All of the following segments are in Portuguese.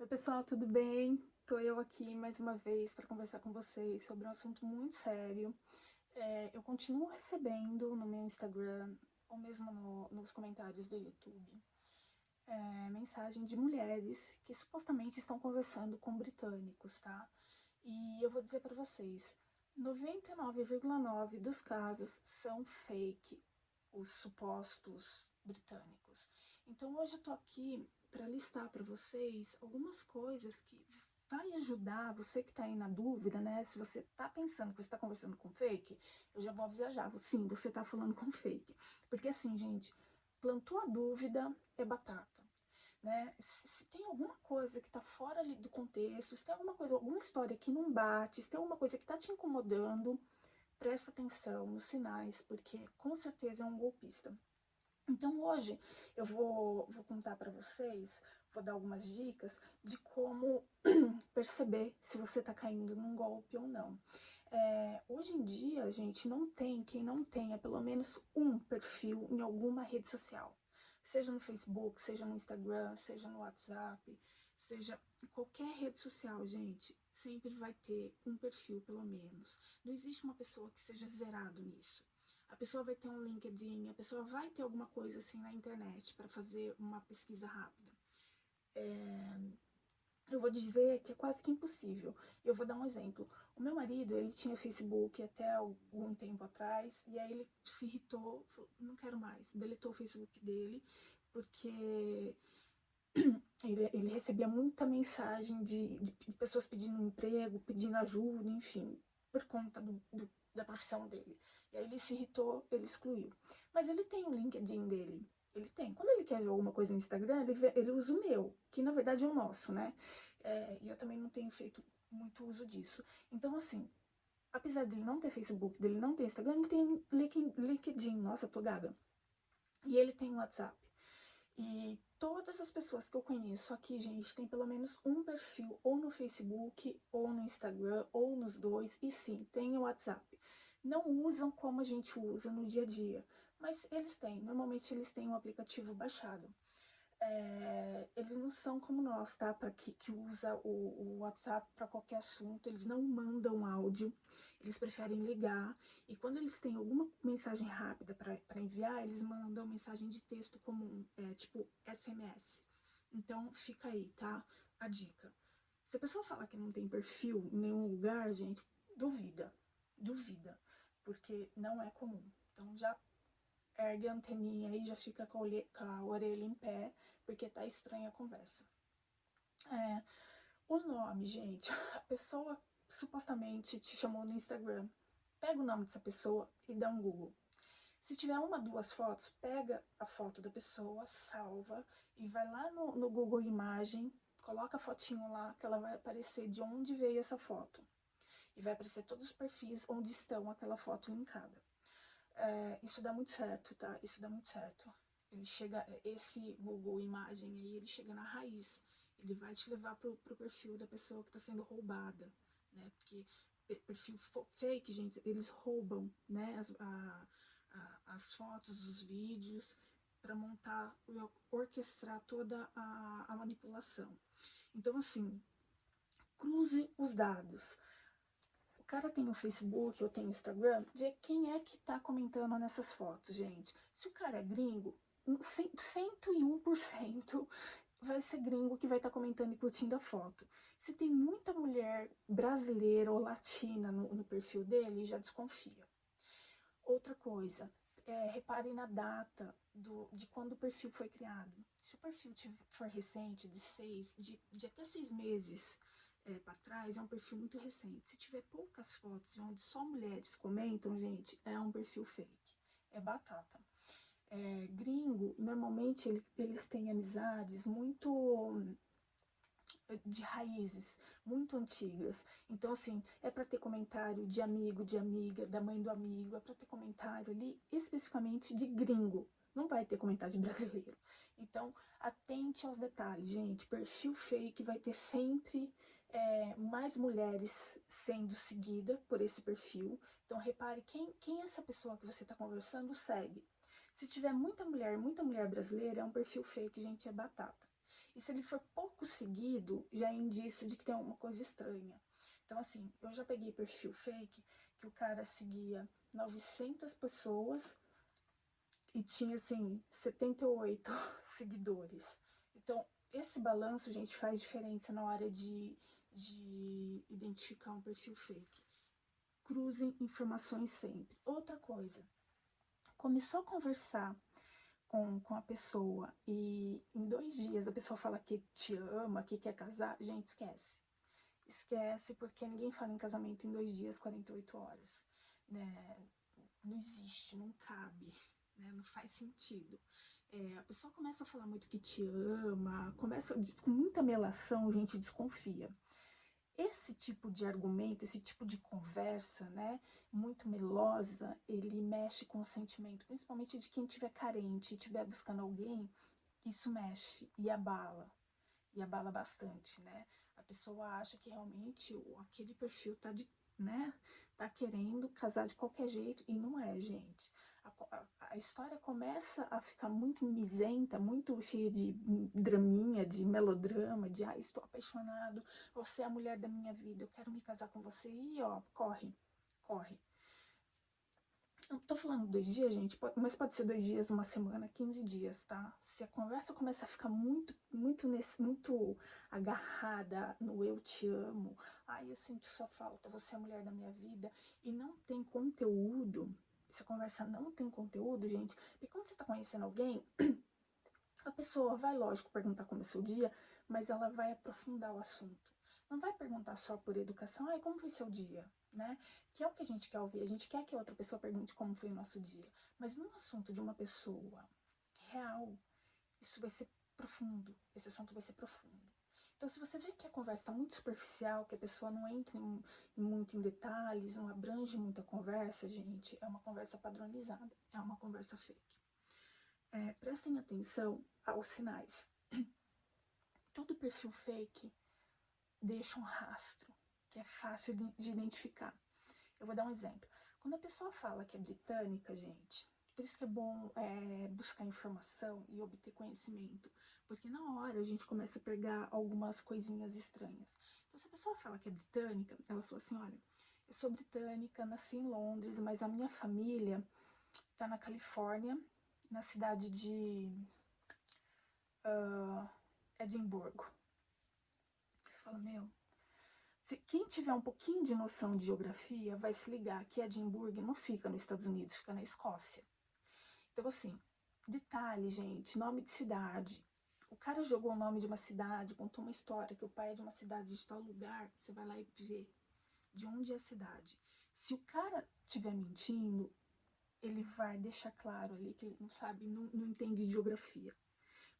Oi pessoal, tudo bem? Tô eu aqui mais uma vez para conversar com vocês sobre um assunto muito sério. É, eu continuo recebendo no meu Instagram, ou mesmo no, nos comentários do YouTube, é, mensagem de mulheres que supostamente estão conversando com britânicos, tá? E eu vou dizer para vocês, 99,9% dos casos são fake, os supostos britânicos. Então hoje eu tô aqui para listar para vocês algumas coisas que vai ajudar você que está aí na dúvida, né? Se você está pensando que você está conversando com fake, eu já vou avisar já. Sim, você está falando com fake. Porque assim, gente, plantou a dúvida, é batata. Né? Se, se tem alguma coisa que está fora do contexto, se tem alguma coisa, alguma história que não bate, se tem alguma coisa que está te incomodando, presta atenção nos sinais, porque com certeza é um golpista. Então hoje eu vou, vou contar para vocês, vou dar algumas dicas de como perceber se você está caindo num golpe ou não. É, hoje em dia, gente, não tem quem não tenha pelo menos um perfil em alguma rede social. Seja no Facebook, seja no Instagram, seja no WhatsApp, seja qualquer rede social, gente, sempre vai ter um perfil pelo menos. Não existe uma pessoa que seja zerado nisso a pessoa vai ter um LinkedIn, a pessoa vai ter alguma coisa assim na internet para fazer uma pesquisa rápida. É, eu vou dizer que é quase que impossível. Eu vou dar um exemplo. O meu marido, ele tinha Facebook até algum tempo atrás, e aí ele se irritou, falou, não quero mais, deletou o Facebook dele, porque ele, ele recebia muita mensagem de, de, pessoas pedindo emprego, pedindo ajuda, enfim, por conta do, do da profissão dele. E aí ele se irritou, ele excluiu. Mas ele tem o LinkedIn dele. Ele tem. Quando ele quer ver alguma coisa no Instagram, ele, vê, ele usa o meu, que na verdade é o nosso, né? É, e eu também não tenho feito muito uso disso. Então, assim, apesar dele não ter Facebook, dele não ter Instagram, ele tem LinkedIn. Nossa, tô gaga. E ele tem WhatsApp. E todas as pessoas que eu conheço aqui, gente, tem pelo menos um perfil ou no Facebook, ou no Instagram, ou nos dois, e sim, tem o WhatsApp. Não usam como a gente usa no dia a dia, mas eles têm, normalmente eles têm um aplicativo baixado é, eles não são como nós, tá? Para que, que usa o, o WhatsApp para qualquer assunto, eles não mandam áudio, eles preferem ligar. E quando eles têm alguma mensagem rápida para enviar, eles mandam mensagem de texto comum, é, tipo SMS. Então fica aí, tá? A dica. Se a pessoa falar que não tem perfil em nenhum lugar, gente, duvida, duvida, porque não é comum. Então já ergue a anteninha e já fica com a, orelha em pé, porque tá estranha a conversa. É, o nome, gente, a pessoa supostamente te chamou no Instagram. Pega o nome dessa pessoa e dá um Google. Se tiver uma, duas fotos, pega a foto da pessoa, salva e vai lá no, no Google Imagem, coloca a fotinho lá que ela vai aparecer de onde veio essa foto. E vai aparecer todos os perfis onde estão aquela foto linkada. É, isso dá muito certo, tá? Isso dá muito certo. Ele chega, esse Google Imagem aí, ele chega na raiz. Ele vai te levar pro, pro perfil da pessoa que está sendo roubada, né? Porque perfil fake, gente, eles roubam, né? As, a, a, as fotos, os vídeos, para montar, orquestrar toda a, a manipulação. Então, assim, cruze os dados cara tem o Facebook, eu tenho o Instagram, vê quem é que tá comentando nessas fotos, gente. Se o cara é gringo, 101% vai ser gringo que vai estar tá comentando e curtindo a foto. Se tem muita mulher brasileira ou latina no, no perfil dele, já desconfia. Outra coisa, é, repare na data do, de quando o perfil foi criado. Se o perfil for recente, de seis, de, de até seis meses, é, para trás é um perfil muito recente. Se tiver poucas fotos onde só mulheres comentam, gente, é um perfil fake. É batata. É, gringo, normalmente ele, eles têm amizades muito de raízes muito antigas. Então, assim, é para ter comentário de amigo, de amiga, da mãe do amigo, é para ter comentário ali especificamente de gringo. Não vai ter comentário de brasileiro. Então, atente aos detalhes, gente. Perfil fake vai ter sempre é, mais mulheres sendo seguida por esse perfil. Então, repare quem, quem essa pessoa que você está conversando segue. Se tiver muita mulher, muita mulher brasileira, é um perfil fake, gente, é batata. E se ele for pouco seguido, já é indício de que tem alguma coisa estranha. Então, assim, eu já peguei perfil fake que o cara seguia 900 pessoas e tinha, assim, 78 seguidores. Então, esse balanço, gente, faz diferença na hora de, de identificar um perfil fake. Cruzem informações sempre. Outra coisa, começou a conversar com, com a pessoa e em dois dias a pessoa fala que te ama, que quer casar, gente, esquece. Esquece, porque ninguém fala em casamento em dois dias, 48 horas. Né? Não existe, não cabe, né? não faz sentido. É, a pessoa começa a falar muito que te ama, começa com muita melação, gente desconfia. Esse tipo de argumento, esse tipo de conversa, né, muito melosa, ele mexe com o sentimento, principalmente de quem estiver carente e estiver buscando alguém, isso mexe e abala, e abala bastante, né? A pessoa acha que realmente aquele perfil tá de, né, tá querendo casar de qualquer jeito, e não é, gente. A, história começa a ficar muito misenta, muito cheia de draminha, de melodrama, de ah, estou apaixonado, você é a mulher da minha vida, eu quero me casar com você, e ó, corre, corre. Eu tô falando dois dias, gente, mas pode ser dois dias, uma semana, 15 dias, tá? Se a conversa começa a ficar muito, muito, nesse, muito agarrada no eu te amo, ai, eu sinto sua falta, você é a mulher da minha vida, e não tem conteúdo, se a conversa não tem conteúdo, gente, porque quando você tá conhecendo alguém, a pessoa vai, lógico, perguntar como é seu dia, mas ela vai aprofundar o assunto. Não vai perguntar só por educação, ai, como foi seu dia, né? Que é o que a gente quer ouvir. A gente quer que a outra pessoa pergunte como foi o nosso dia. Mas num assunto de uma pessoa real, isso vai ser profundo. Esse assunto vai ser profundo. Então, se você vê que a conversa está muito superficial, que a pessoa não entra em, muito em detalhes, não abrange muita conversa, gente, é uma conversa padronizada, é uma conversa fake. É, prestem atenção aos sinais. Todo perfil fake deixa um rastro, que é fácil de, de identificar. Eu vou dar um exemplo. Quando a pessoa fala que é britânica, gente, por isso que é bom é, buscar informação e obter conhecimento, porque na hora a gente começa a pegar algumas coisinhas estranhas. Então, se a pessoa fala que é britânica, ela fala assim, olha, eu sou britânica, nasci em Londres, mas a minha família tá na Califórnia, na cidade de uh, Edimburgo. Você fala, meu, quem tiver um pouquinho de noção de geografia vai se ligar que Edimburgo não fica nos Estados Unidos, fica na Escócia. Então, assim, detalhe, gente, nome de cidade. O cara jogou o nome de uma cidade, contou uma história que o pai é de uma cidade de tal lugar, você vai lá e vê de onde é a cidade. Se o cara estiver mentindo, ele vai deixar claro ali que ele não sabe, não, não entende de geografia.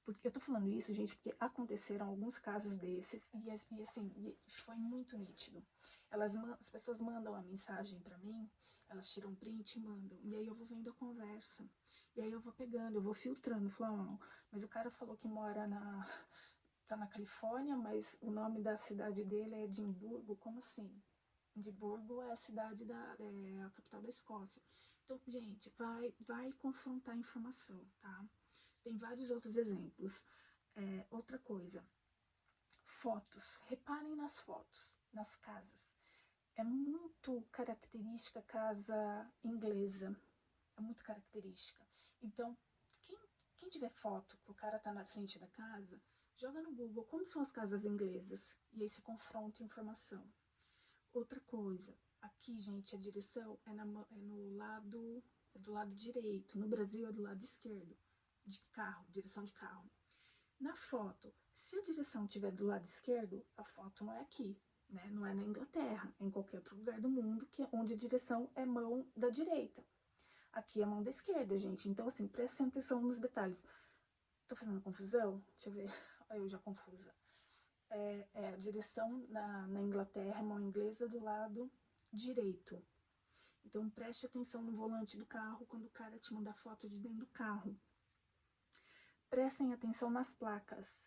Porque eu tô falando isso, gente, porque aconteceram alguns casos desses e, e assim, e foi muito nítido. Elas, as pessoas mandam a mensagem para mim elas tiram print e mandam. E aí eu vou vendo a conversa. E aí eu vou pegando, eu vou filtrando. Falando, mas o cara falou que mora na... Tá na Califórnia, mas o nome da cidade dele é Edimburgo. Como assim? Edimburgo é a cidade da... É a capital da Escócia. Então, gente, vai, vai confrontar a informação, tá? Tem vários outros exemplos. É, outra coisa, fotos. Reparem nas fotos, nas casas é muito característica casa inglesa, é muito característica. Então, quem, quem tiver foto que o cara tá na frente da casa, joga no Google como são as casas inglesas, e aí você confronta informação. Outra coisa, aqui, gente, a direção é, na, é no lado, é do lado direito, no Brasil é do lado esquerdo, de carro, direção de carro. Na foto, se a direção estiver do lado esquerdo, a foto não é aqui, né? Não é na Inglaterra, é em qualquer outro lugar do mundo, que é onde a direção é mão da direita. Aqui é mão da esquerda, gente. Então, assim, prestem atenção nos detalhes. Tô fazendo confusão? Deixa eu ver. Olha eu já confusa. É, é, a direção na, na Inglaterra é mão inglesa do lado direito. Então, preste atenção no volante do carro quando o cara te manda foto de dentro do carro. Prestem atenção nas placas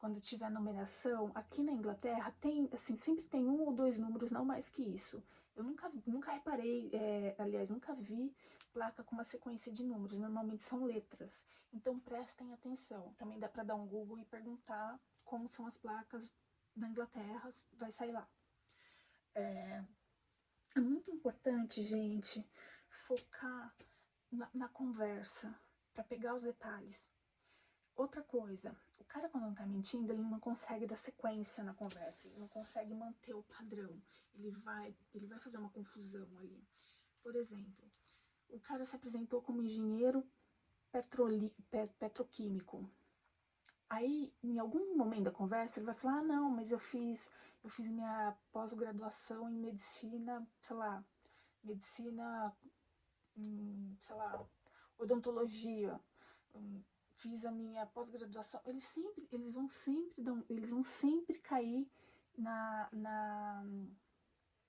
quando tiver numeração, aqui na Inglaterra tem, assim, sempre tem um ou dois números, não mais que isso. Eu nunca, nunca reparei, é, aliás, nunca vi placa com uma sequência de números, normalmente são letras. Então prestem atenção. Também dá para dar um Google e perguntar como são as placas da Inglaterra, vai sair lá. É, é muito importante, gente, focar na, na conversa, para pegar os detalhes. Outra coisa, o cara quando não tá mentindo, ele não consegue dar sequência na conversa, ele não consegue manter o padrão, ele vai, ele vai fazer uma confusão ali. Por exemplo, o cara se apresentou como engenheiro petroli, pet, petroquímico. Aí, em algum momento da conversa, ele vai falar, ah, não, mas eu fiz, eu fiz minha pós-graduação em medicina, sei lá, medicina, hum, sei lá, odontologia, hum, fiz a minha pós-graduação, eles sempre, eles vão sempre, eles vão sempre cair na, na,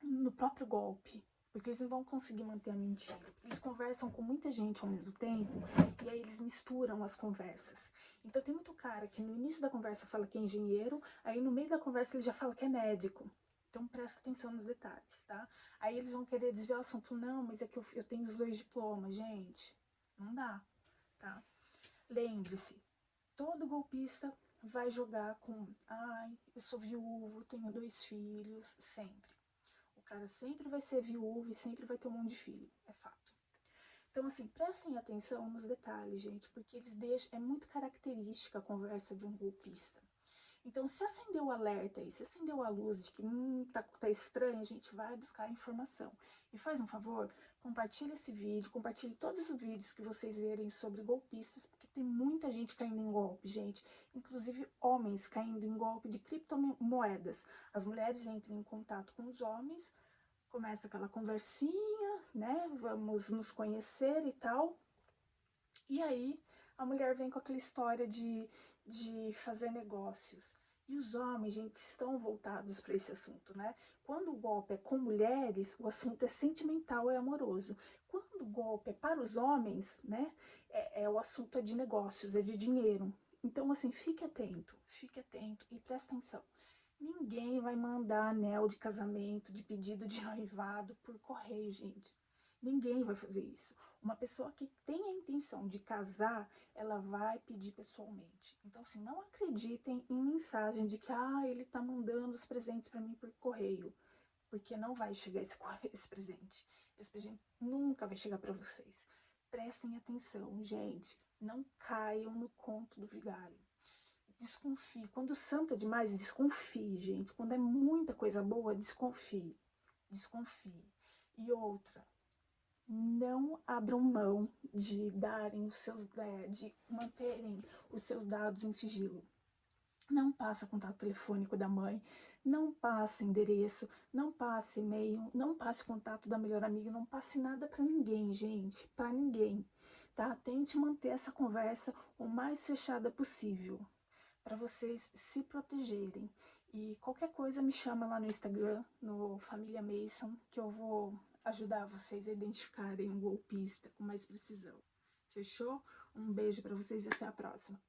no próprio golpe, porque eles não vão conseguir manter a mentira. Eles conversam com muita gente ao mesmo tempo, e aí eles misturam as conversas. Então tem muito cara que no início da conversa fala que é engenheiro, aí no meio da conversa ele já fala que é médico. Então presta atenção nos detalhes, tá? Aí eles vão querer desviar o assunto, não, mas é que eu, eu tenho os dois diplomas, gente. Não dá, tá? Lembre-se, todo golpista vai jogar com, ai, eu sou viúvo, tenho dois filhos, sempre. O cara sempre vai ser viúvo e sempre vai ter um monte de filho, é fato. Então, assim, prestem atenção nos detalhes, gente, porque eles deixam, é muito característica a conversa de um golpista. Então, se acendeu o alerta aí, se acendeu a luz de que hum, tá, tá estranho, a gente vai buscar informação. E faz um favor, compartilhe esse vídeo, compartilhe todos os vídeos que vocês verem sobre golpistas, tem muita gente caindo em golpe, gente. Inclusive homens caindo em golpe de criptomoedas. As mulheres entram em contato com os homens, começa aquela conversinha, né? Vamos nos conhecer e tal. E aí a mulher vem com aquela história de de fazer negócios. E os homens, gente, estão voltados para esse assunto, né? Quando o golpe é com mulheres, o assunto é sentimental e amoroso. Quando o golpe é para os homens, né? É, é o assunto é de negócios, é de dinheiro. Então, assim, fique atento, fique atento e preste atenção. Ninguém vai mandar anel de casamento, de pedido de noivado por correio, gente. Ninguém vai fazer isso. Uma pessoa que tem a intenção de casar, ela vai pedir pessoalmente. Então, assim, não acreditem em mensagem de que, ah, ele tá mandando os presentes para mim por correio. Porque não vai chegar esse, esse presente. Esse nunca vai chegar para vocês. Prestem atenção, gente. Não caiam no conto do vigário. Desconfie. Quando o santo é demais, desconfie, gente. Quando é muita coisa boa, desconfie. Desconfie. E outra, não abram mão de darem os seus, é, de manterem os seus dados em sigilo. Não passe contato telefônico da mãe, não passe endereço, não passe e-mail, não passe contato da melhor amiga, não passe nada para ninguém, gente, para ninguém, tá? Tente manter essa conversa o mais fechada possível, para vocês se protegerem. E qualquer coisa me chama lá no Instagram, no Família Mason, que eu vou ajudar vocês a identificarem um golpista com mais precisão. Fechou? Um beijo para vocês e até a próxima.